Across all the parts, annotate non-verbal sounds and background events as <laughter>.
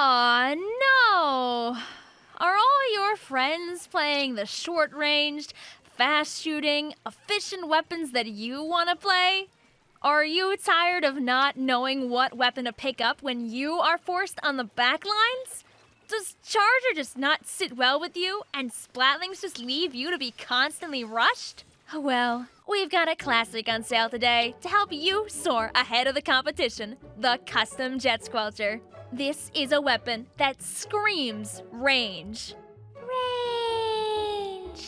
Aw, no! Are all your friends playing the short ranged, fast shooting, efficient weapons that you want to play? Are you tired of not knowing what weapon to pick up when you are forced on the back lines? Does Charger just not sit well with you and Splatlings just leave you to be constantly rushed? Oh well, we've got a classic on sale today to help you soar ahead of the competition the Custom Jet Squelcher. This is a weapon that screams range. Range.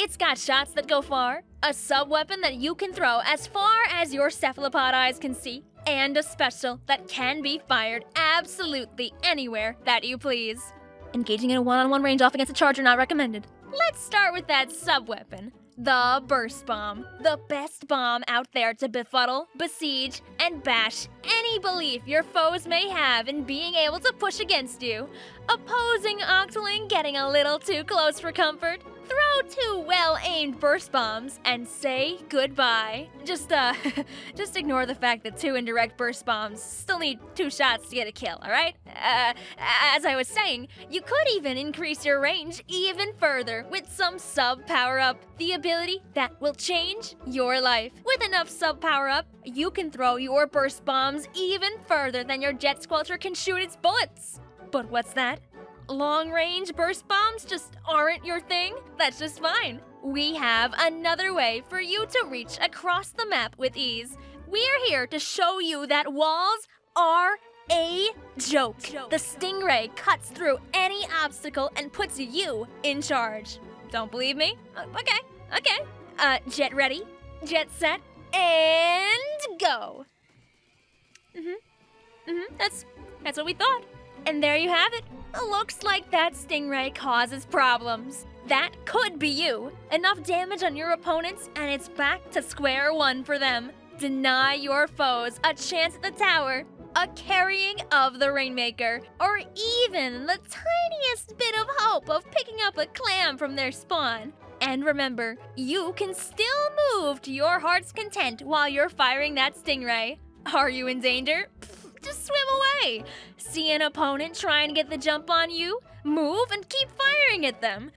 It's got shots that go far, a sub weapon that you can throw as far as your cephalopod eyes can see, and a special that can be fired absolutely anywhere that you please. Engaging in a one on one range off against a charger not recommended. Let's start with that sub weapon. The Burst Bomb. The best bomb out there to befuddle, besiege, and bash any belief your foes may have in being able to push against you. Opposing Octoling getting a little too close for comfort? Throw two well-aimed burst bombs and say goodbye. Just uh <laughs> just ignore the fact that two indirect burst bombs still need two shots to get a kill, all right? Uh, as I was saying, you could even increase your range even further with some sub power-up, the ability that will change your life. With enough sub power-up, you can throw your burst bombs even further than your jet squelcher can shoot its bullets. But what's that? Long range burst bombs just aren't your thing, that's just fine. We have another way for you to reach across the map with ease. We're here to show you that walls are a joke. The Stingray cuts through any obstacle and puts you in charge. Don't believe me? Uh, okay, okay. Uh, jet ready, jet set, and go. Mm-hmm. Mm-hmm. That's that's what we thought. And there you have it. Looks like that stingray causes problems. That could be you. Enough damage on your opponents, and it's back to square one for them. Deny your foes a chance at the tower, a carrying of the Rainmaker, or even the tiniest bit of hope of picking up a clam from their spawn. And remember, you can still move to your heart's content while you're firing that stingray. Are you in danger? Just swim away. See an opponent trying to get the jump on you? Move and keep firing at them.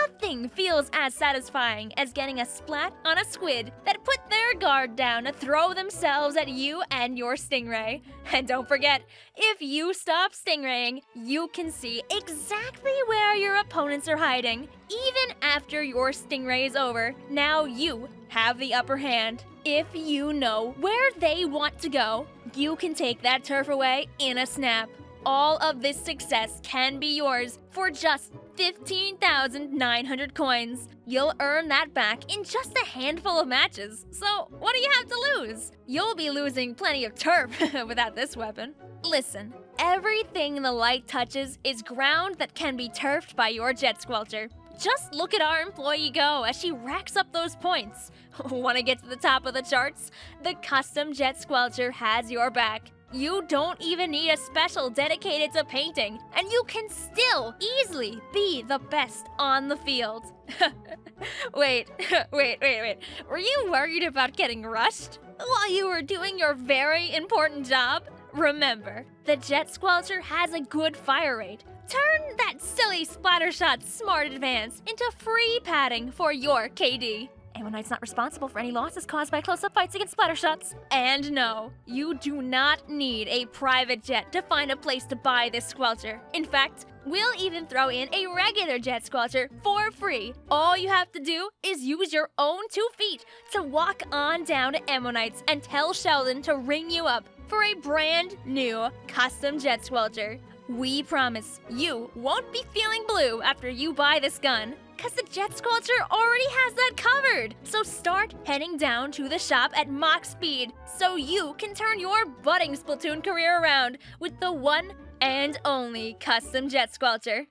Nothing feels as satisfying as getting a splat on a squid that put their guard down to throw themselves at you and your stingray. <laughs> And don't forget, if you stop stingraying, you can see exactly where your opponents are hiding. Even after your stingray is over, now you have the upper hand. If you know where they want to go, you can take that turf away in a snap. All of this success can be yours for just 15,900 coins. You'll earn that back in just a handful of matches. So, what do you have to lose? You'll be losing plenty of turf <laughs> without this weapon. Listen, everything the light touches is ground that can be turfed by your jet squelcher. Just look at our employee go as she racks up those points. <laughs> Want to get to the top of the charts? The custom jet squelcher has your back. You don't even need a special dedicated to painting, and you can still easily be the best on the field. <laughs> wait, <laughs> wait, wait, wait. Were you worried about getting rushed? While you were doing your very important job? Remember, the Jet Squelcher has a good fire rate. Turn that silly Splattershot Smart Advance into free padding for your KD. Ammo Knights not responsible for any losses caused by close-up fights against Splattershots. And no, you do not need a private jet to find a place to buy this squelcher. In fact, we'll even throw in a regular jet squelcher for free. All you have to do is use your own two feet to walk on down to Ammo Knights and tell Sheldon to ring you up for a brand new custom jet squelcher. We promise you won't be feeling blue after you buy this gun. Cause the Jet Squelcher already has that covered! So start heading down to the shop at Mach Speed so you can turn your budding Splatoon career around with the one and only custom Jet Squelcher.